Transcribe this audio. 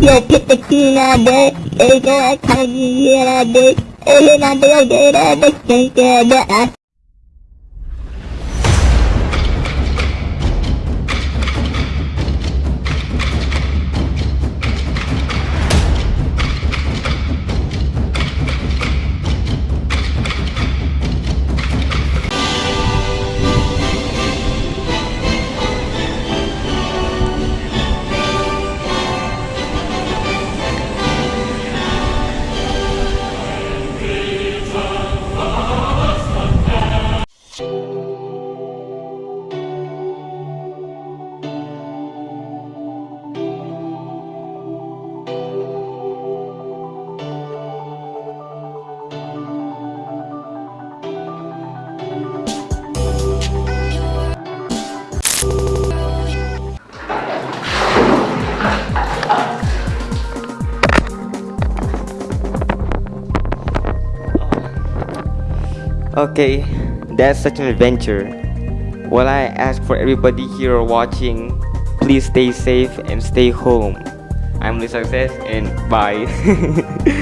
Yopitakirade, Ega Kagirade, Elenade Ogerade, Kankada, Okay, that's such an adventure. Well, I ask for everybody here watching, please stay safe and stay home. I'm Lee Success and bye.